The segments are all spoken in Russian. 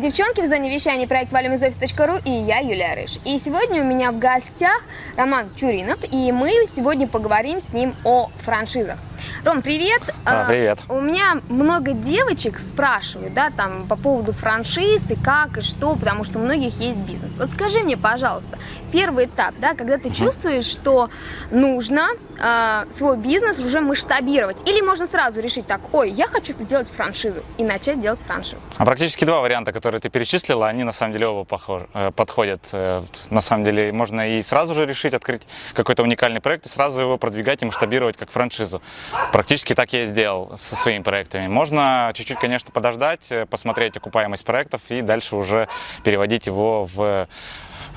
девчонки! В зоне вещания проект валимизофис.ру и я, Юлия Рыж. И сегодня у меня в гостях Роман Чуринов, и мы сегодня поговорим с ним о франшизах. Ром, привет! А, привет! А, у меня много девочек спрашивают, да, там, по поводу франшиз и как, и что, потому что у многих есть бизнес. Вот скажи мне, пожалуйста, первый этап, да, когда ты чувствуешь, что нужно э, свой бизнес уже масштабировать, или можно сразу решить так, ой, я хочу сделать франшизу, и начать делать франшизу? А практически два варианта, которые ты перечислила, они на самом деле оба похож, э, подходят. Э, на самом деле можно и сразу же решить открыть какой-то уникальный проект, и сразу его продвигать и масштабировать как франшизу. Практически так я и сделал со своими проектами. Можно чуть-чуть, конечно, подождать, э, посмотреть окупаемость проектов и дальше уже переводить его в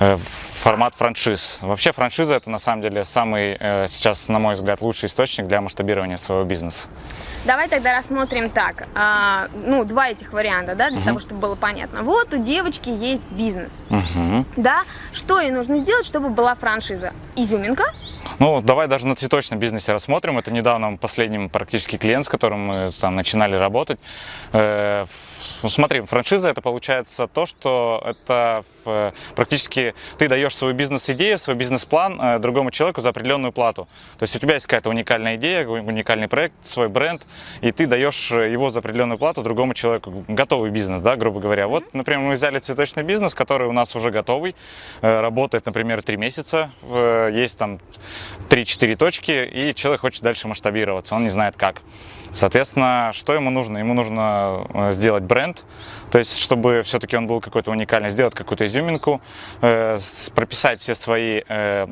Э, формат франшиз. Вообще франшиза это на самом деле самый э, сейчас, на мой взгляд, лучший источник для масштабирования своего бизнеса. Давай тогда рассмотрим так, а, ну, два этих варианта, да, для угу. того, чтобы было понятно. Вот у девочки есть бизнес, угу. да, что ей нужно сделать, чтобы была франшиза? Изюминка? Ну, давай даже на цветочном бизнесе рассмотрим. Это недавно последний практически клиент, с которым мы там начинали работать. Э, ну, смотри, франшиза это получается то, что это практически ты даешь свою бизнес-идею, свой бизнес-план э, другому человеку за определенную плату. То есть у тебя есть какая-то уникальная идея, уникальный проект, свой бренд, и ты даешь его за определенную плату другому человеку. Готовый бизнес, да, грубо говоря. Вот, например, мы взяли цветочный бизнес, который у нас уже готовый, э, работает, например, три месяца, есть там 3-4 точки, и человек хочет дальше масштабироваться, он не знает как. Соответственно, что ему нужно? Ему нужно э, сделать бренд, то есть, чтобы все-таки он был какой-то уникальный, сделать какую-то изюминку, э, прописать все свои э,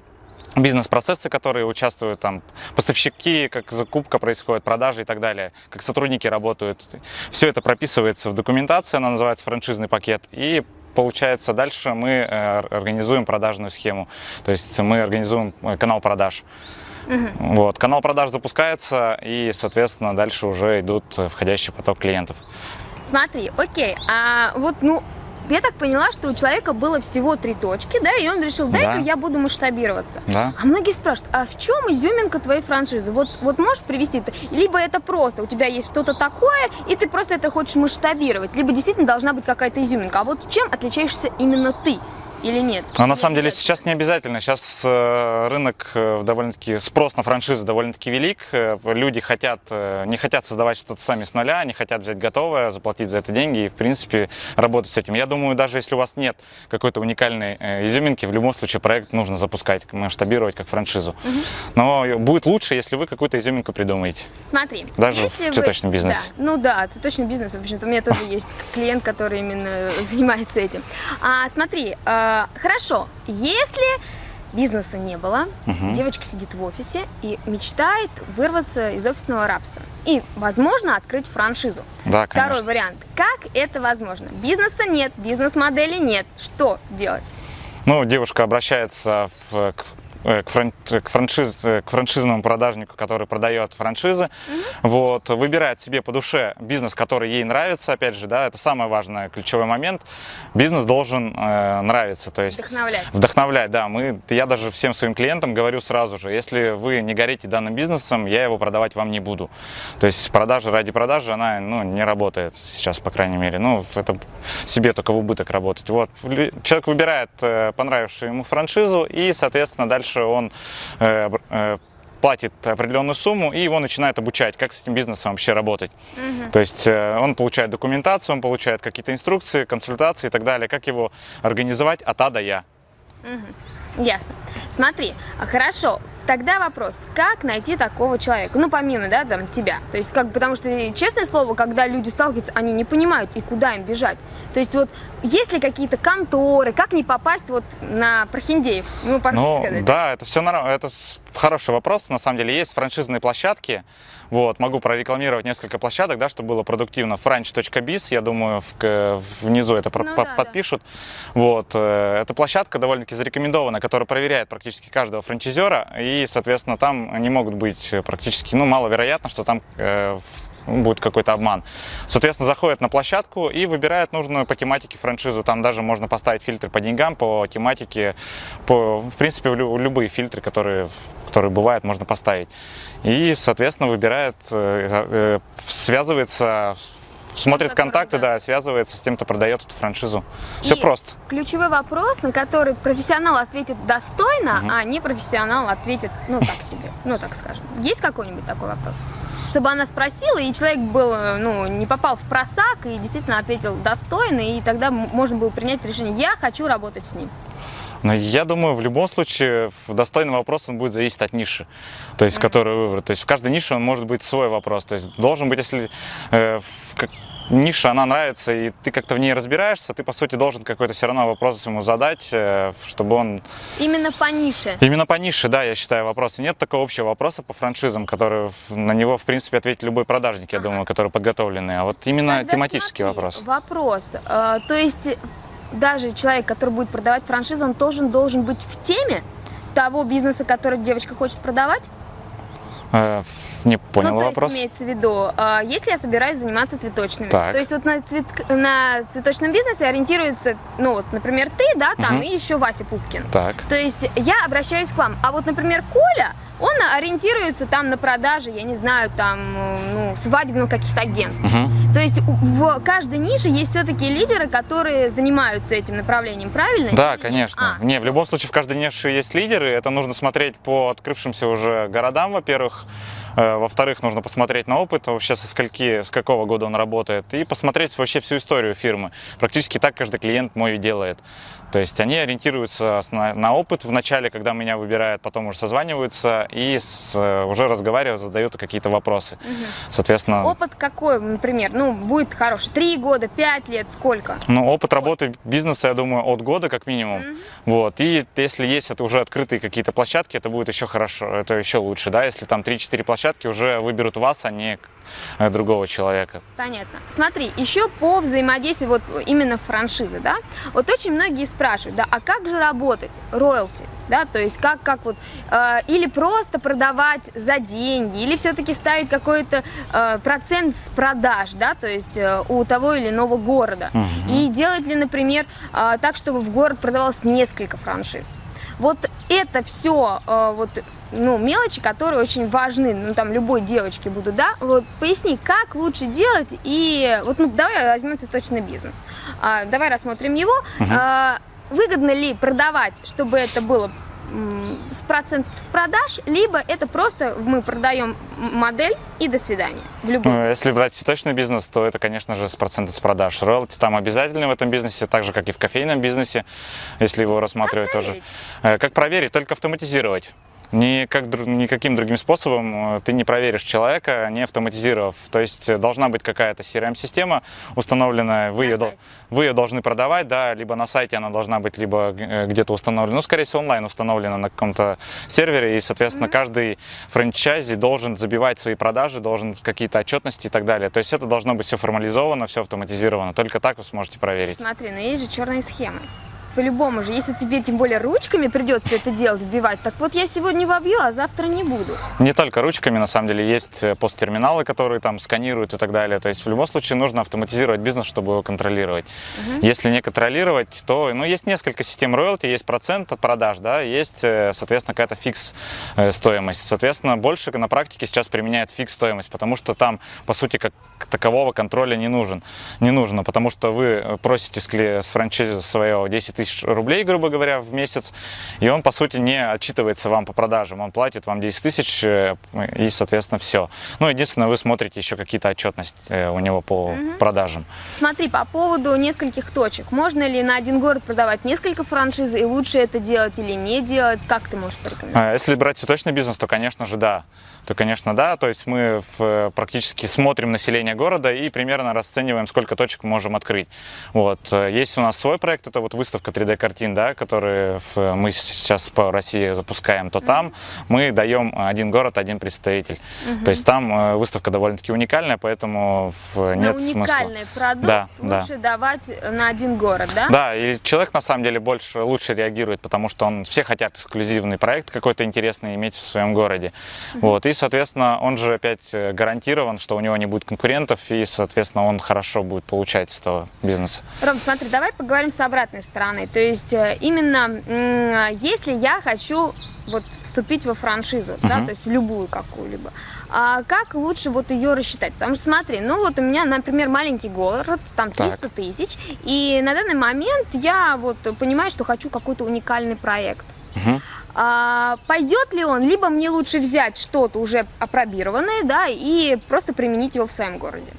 бизнес-процессы, которые участвуют, там, поставщики, как закупка происходит, продажи и так далее, как сотрудники работают. Все это прописывается в документации, она называется франшизный пакет, и получается дальше мы организуем продажную схему, то есть мы организуем канал продаж. Угу. Вот, канал продаж запускается и, соответственно, дальше уже идут входящий поток клиентов. Смотри, окей, а вот, ну, я так поняла, что у человека было всего три точки, да, и он решил, дай-ка да. я буду масштабироваться. Да. А многие спрашивают, а в чем изюминка твоей франшизы? Вот, вот можешь привести это? Либо это просто, у тебя есть что-то такое, и ты просто это хочешь масштабировать, либо действительно должна быть какая-то изюминка. А вот чем отличаешься именно ты? Или нет? А на самом деле сейчас не обязательно. Сейчас э, рынок э, довольно-таки, спрос на франшизы довольно-таки велик. Э, люди хотят, не хотят создавать что-то сами с нуля, не хотят взять готовое, заплатить за это деньги и, в принципе, работать с этим. Я думаю, даже если у вас нет какой-то уникальной изюминки, в любом случае проект нужно запускать, масштабировать как франшизу. Угу. Но будет лучше, если вы какую-то изюминку придумаете. Смотри. Даже в цветочном вы... бизнесе. Да. Ну да, цветочный бизнес, в общем-то, у меня тоже есть клиент, который именно занимается этим. А, смотри, Э, хорошо, если бизнеса не было, угу. девочка сидит в офисе и мечтает вырваться из офисного рабства. И, возможно, открыть франшизу. Да, конечно. Второй вариант. Как это возможно? Бизнеса нет, бизнес-модели нет. Что делать? Ну, девушка обращается в, к Э, к, фран к, франшиз к франшизному продажнику, который продает франшизы, mm -hmm. вот, выбирает себе по душе бизнес, который ей нравится, опять же, да, это самый важный ключевой момент. Бизнес должен э, нравиться, то есть вдохновлять. Вдохновлять, да. Мы, я даже всем своим клиентам говорю сразу же, если вы не горите данным бизнесом, я его продавать вам не буду. То есть продажа ради продажи, она ну, не работает сейчас, по крайней мере. Ну, это себе только в убыток работать. Вот. Человек выбирает э, понравившую ему франшизу и, соответственно, дальше дальше он э, э, платит определенную сумму, и его начинает обучать, как с этим бизнесом вообще работать. Угу. То есть э, он получает документацию, он получает какие-то инструкции, консультации и так далее, как его организовать от А до Я. Угу. Ясно. Смотри, а хорошо, Тогда вопрос, как найти такого человека? Ну, помимо, да, там, тебя. То есть, как, потому что, честное слово, когда люди сталкиваются, они не понимают, и куда им бежать. То есть, вот, есть ли какие-то конторы, как не попасть вот на прохиндеев? Ну, ну сказать. да, это все нормально, это хороший вопрос. На самом деле, есть франшизные площадки, вот, могу прорекламировать несколько площадок, да, чтобы было продуктивно. Franch.biz, я думаю, в, внизу это ну, под, да, подпишут. Да. Вот, э, эта площадка довольно-таки зарекомендована, которая проверяет практически каждого франчайзера, и, соответственно, там не могут быть практически, ну, маловероятно, что там э, будет какой-то обман. Соответственно, заходят на площадку и выбирают нужную по тематике франшизу. Там даже можно поставить фильтры по деньгам, по тематике, по, в принципе, любые фильтры, которые, которые бывают, можно поставить. И, соответственно, выбирает, э, э, связывается смотрит контакты, да. да, связывается с тем, кто продает эту франшизу. Все И просто. Ключевой вопрос, на который профессионал ответит достойно, Мгм. а не профессионал ответит, ну, так себе, ну, так скажем. Есть какой-нибудь такой вопрос? Чтобы она спросила, и человек был, э, ну, не попал в просак и действительно ответил достойно, и тогда можно было принять решение, я хочу работать с ним. Но я думаю, в любом случае, достойный вопрос он будет зависеть от ниши, то есть, которую выбрать. То есть в каждой нише он может быть свой вопрос. То есть должен быть, если э, как- ниша, она нравится, и ты как-то в ней разбираешься, ты, по сути, должен какой-то все равно вопрос ему задать, э, чтобы он... Именно по нише. Именно по нише, да, я считаю, вопросы. Нет такого общего вопроса по франшизам, который на него, в принципе, ответит любой продажник, я Ага. думаю, который подготовленный. А вот именно Тогда тематический смотри, вопрос. Вопрос. Э, то есть даже человек, который будет продавать франшизу, он тоже должен быть в теме того бизнеса, который девочка хочет продавать? Э, не понял ну, то вопрос. есть имеется в виду, э, если я собираюсь заниматься цветочными, Так. то есть вот на, цвет- на цветочном бизнесе ориентируется, ну вот, например, ты, да, там, Мгм. и еще Вася Пупкин. Так. То есть я обращаюсь к вам. А вот, например, Коля, он ориентируется там на продажи, я не знаю, там, ну, свадебных каких-то агентств. Мгм. То есть в каждой нише есть все-таки лидеры, которые занимаются этим направлением, правильно? Да, Или нет? конечно. А, Не, в любом случае в каждой нише есть лидеры. Это нужно смотреть по открывшимся уже городам, во-первых. Э, Во-вторых, нужно посмотреть на опыт, вообще со скольки, с какого года он работает, и посмотреть вообще всю историю фирмы. Практически так каждый клиент мой делает. То есть они ориентируются на, на опыт в начале, когда меня выбирают, потом уже созваниваются и с- э, уже разговаривают, задают какие-то вопросы. мгм. Соответственно, Опыт какой, например? Ну, будет хороший. Три года, пять лет, сколько? ну, опыт работы бизнеса, я думаю, от года как минимум. Мгм. Вот. И если есть это уже открытые какие-то площадки, это будет еще хорошо, это еще лучше, да, если там 3-4 площадки уже выберут вас, а не э, другого человека. Понятно. Смотри, еще по взаимодействию вот именно франшизы, да, вот очень многие спрашивают, да, а как же работать, роялти, да, то есть как, как вот, э, или просто продавать за деньги, или все-таки ставить какой-то э, процент с продаж, да, то есть э, у того или иного города. Мгм. И делать ли, например, э, так, чтобы в город продавалось несколько франшиз. Вот это все вот, ну, мелочи, которые очень важны, ну, там, любой девочке будут, да? Вот поясни, как лучше делать, и вот, ну, давай возьмем цветочный бизнес. А, давай рассмотрим его. Мгм. А, выгодно ли продавать, чтобы это было с процент с продаж, либо это просто мы продаем модель и до свидания в любом. Ну, Если брать цветочный бизнес, то это, конечно же, с процентов с продаж. Роялти там обязательно в этом бизнесе, так же, как и в кофейном бизнесе, если его рассматривать тоже. проверить? Э, Как проверить? Только автоматизировать. Никак, никаким другим способом э, ты не проверишь человека, не автоматизировав. То есть э, должна быть какая-то CRM-система установленная, вы На ее, вы ее должны продавать, да, либо на сайте она должна быть, либо э, где-то установлена, ну, скорее всего, онлайн установлена на каком-то сервере, и, соответственно, Мгм. каждый франчайзи должен забивать свои продажи, должен какие-то отчетности и так далее. То есть это должно быть все формализовано, все автоматизировано. Только так вы сможете проверить. Смотри, но есть же черные схемы. По-любому же, если тебе тем более ручками придется это делать, вбивать, так вот я сегодня вобью, а завтра не буду. Не только ручками, на самом деле, есть э, посттерминалы, которые там сканируют и так далее. То есть в любом случае нужно автоматизировать бизнес, чтобы его контролировать. Мгм. Если не контролировать, то ну, есть несколько систем роялти, есть процент от продаж, да, есть, э, соответственно, какая-то фикс э, стоимость. Соответственно, больше на практике сейчас применяют фикс стоимость, потому что там, по сути, как такового контроля не нужен. Не нужно, потому что вы просите с, франшизы своего 10 тысяч рублей, грубо говоря, в месяц, и он, по сути, не отчитывается вам по продажам. Он платит вам 10 тысяч, э, и, соответственно, все. Ну, единственное, вы смотрите еще какие-то отчетности э, у него по Мгм. продажам. Смотри, по поводу нескольких точек. Можно ли на один город продавать несколько франшиз, и лучше это делать или не делать? Как ты можешь порекомендовать? А Если брать цветочный бизнес, то, конечно же, да. То, конечно, да. То есть мы в- практически смотрим население города и примерно расцениваем, сколько точек мы можем открыть. Вот. Э, Есть у нас свой проект, это вот выставка 3D-картин, да, который в- мы сейчас по России запускаем. То там мы даем один город, один представитель. Мгм. То есть там э, выставка довольно-таки уникальная, поэтому в- на нет смысла. уникальный продукт Да, да. лучше давать на один город, да? Да, и человек на самом деле больше, лучше реагирует, потому что он, все хотят эксклюзивный проект какой-то интересный иметь в своем городе. Вот, и, соответственно, он же опять э, гарантирован, что у него не будет конкурентов, и, соответственно, он хорошо будет получать с этого бизнеса. Ром, смотри, давай поговорим с обратной стороны. Уникальной. То есть э, именно если я хочу вот вступить во франшизу, uh-huh. да, то есть в любую какую-либо. А как лучше вот ее рассчитать? Потому что смотри, ну вот у меня, например, маленький город, там 300 так. тысяч, и на данный момент я вот понимаю, что хочу какой-то уникальный проект. Uh-huh. А, пойдет ли он, либо мне лучше взять что-то уже опробированное, да, и просто применить его в своем городе.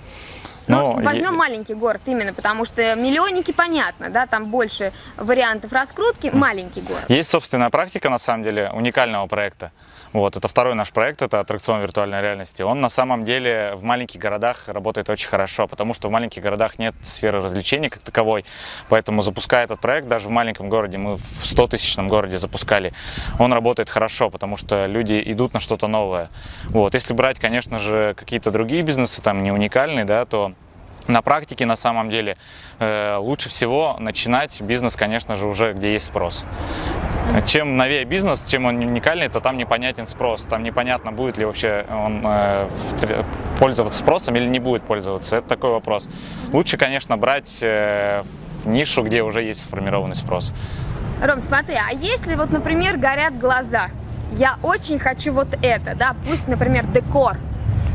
Ну, возьмем е... маленький город именно, потому что миллионники понятно, да, там больше вариантов раскрутки, маленький город. Есть собственная практика, на самом деле, уникального проекта. Вот, это второй наш проект, это аттракцион виртуальной реальности. Он на самом деле в маленьких городах работает очень хорошо, потому что в маленьких городах нет сферы развлечений как таковой. Поэтому запуская этот проект, даже в маленьком городе, мы в 100-тысячном городе запускали, он работает хорошо, потому что люди идут на что-то новое. Вот, если брать, конечно же, какие-то другие бизнесы, там не уникальные, да, то на практике на самом деле э, лучше всего начинать бизнес, конечно же, уже где есть спрос. Чем новее бизнес, чем он уникальный, то там непонятен спрос. Там непонятно, будет ли вообще он э, пользоваться спросом или не будет пользоваться. Это такой вопрос. Лучше, конечно, брать э, нишу, где уже есть сформированный спрос. Ром, смотри, а если вот, например, горят глаза, я очень хочу вот это, да, пусть, например, декор,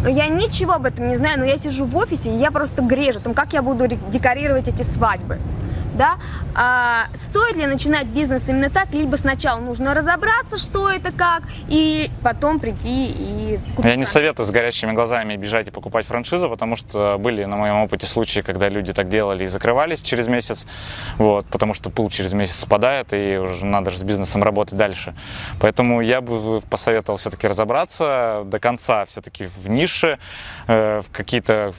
но я ничего об этом не знаю, но я сижу в офисе, и я просто грежу, там, как я буду декорировать эти свадьбы да, а, стоит ли начинать бизнес именно так, либо сначала нужно разобраться, что это как, и потом прийти и купить Я не советую с горящими глазами бежать и покупать франшизу, потому что были на моем опыте случаи, когда люди так делали и закрывались через месяц, вот, потому что пыл через месяц спадает, и уже надо же с бизнесом работать дальше. Поэтому я бы посоветовал все-таки разобраться до конца все-таки в нише, э, в какие-то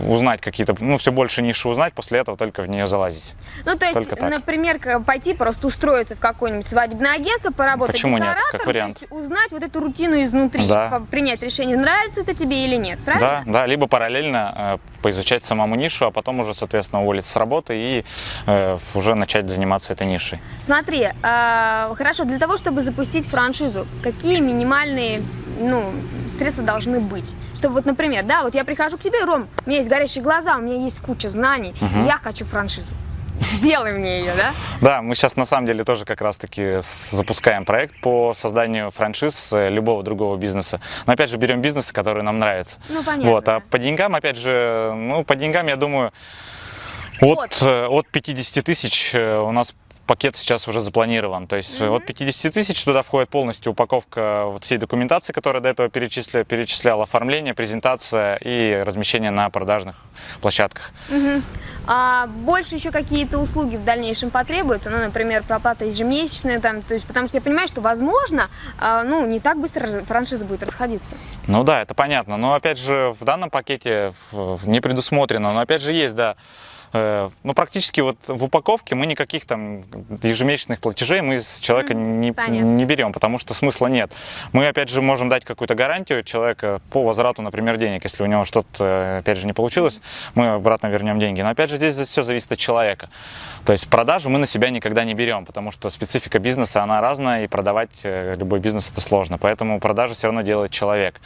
узнать какие-то, ну, все больше ниши узнать, после этого только в нее залазить. Ну, то есть, например, пойти просто устроиться в какое-нибудь свадебное агентство, поработать Почему нет? Как вариант. То есть узнать вот эту рутину изнутри, да. принять решение, нравится это тебе или нет, правильно? Да, да, либо параллельно э, поизучать самому нишу, а потом уже, соответственно, уволиться с работы и э, уже начать заниматься этой нишей. Смотри, э, хорошо, для того, чтобы запустить франшизу, какие минимальные ну, средства должны быть. Чтобы вот, например, да, вот я прихожу к тебе, Ром, у меня есть горящие глаза, у меня есть куча знаний, угу. я хочу франшизу. Сделай мне ее, да? Да, мы сейчас на самом деле тоже как раз-таки запускаем проект по созданию франшиз э, любого другого бизнеса. Но опять же берем бизнесы, которые нам нравятся. Ну, понятно. Вот, а по деньгам, опять же, ну, по деньгам, я думаю, от, э, от 50 тысяч э, у нас пакет сейчас уже запланирован. То есть mm -hmm. от 50 тысяч туда входит полностью упаковка вот всей документации, которая до этого перечисляла, перечисляла оформление, презентация и размещение на продажных площадках. Mm -hmm. а больше еще какие-то услуги в дальнейшем потребуются? Ну, например, проплата ежемесячная, там, то есть, потому что я понимаю, что, возможно, а, ну, не так быстро франшиза будет расходиться. Ну да, это понятно. Но, опять же, в данном пакете не предусмотрено. Но, опять же, есть, да, ну, практически вот в упаковке мы никаких там ежемесячных платежей мы с человека не, не берем, потому что смысла нет. Мы, опять же, можем дать какую-то гарантию человека по возврату, например, денег. Если у него что-то, опять же, не получилось, мы обратно вернем деньги. Но, опять же, здесь все зависит от человека. То есть продажу мы на себя никогда не берем, потому что специфика бизнеса, она разная, и продавать э, любой бизнес это сложно. Поэтому продажу все равно делает человек.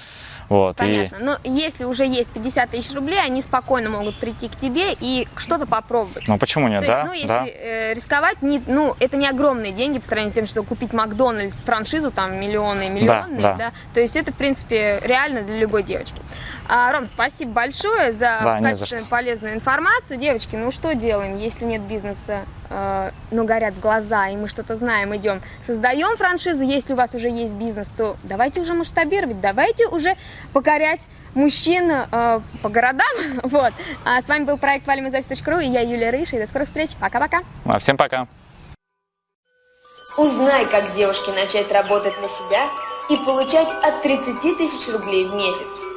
Вот, Понятно. И... Но если уже есть 50 тысяч рублей, они спокойно могут прийти к тебе и что-то попробовать. Ну почему нет, То да? Есть, ну, если да. э, рисковать, не, ну, это не огромные деньги по сравнению с тем, что купить Макдональдс франшизу, там миллионы и миллионы, да, да. да. То есть это, в принципе, реально для любой девочки. А, Ром, спасибо большое за да, качественную, полезную информацию. Девочки, ну что делаем, если нет бизнеса, э, но горят глаза, и мы что-то знаем, идем, создаем франшизу. Если у вас уже есть бизнес, то давайте уже масштабировать, давайте уже покорять мужчин э, по городам. Вот. А с вами был проект валимизофис.ру, и я Юлия Рыша, и до скорых встреч. Пока-пока. А, всем пока. Узнай, как девушке начать работать на себя и получать от 30 тысяч рублей в месяц.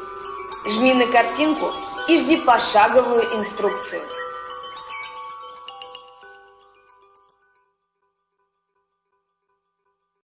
Жми на картинку и жди пошаговую инструкцию.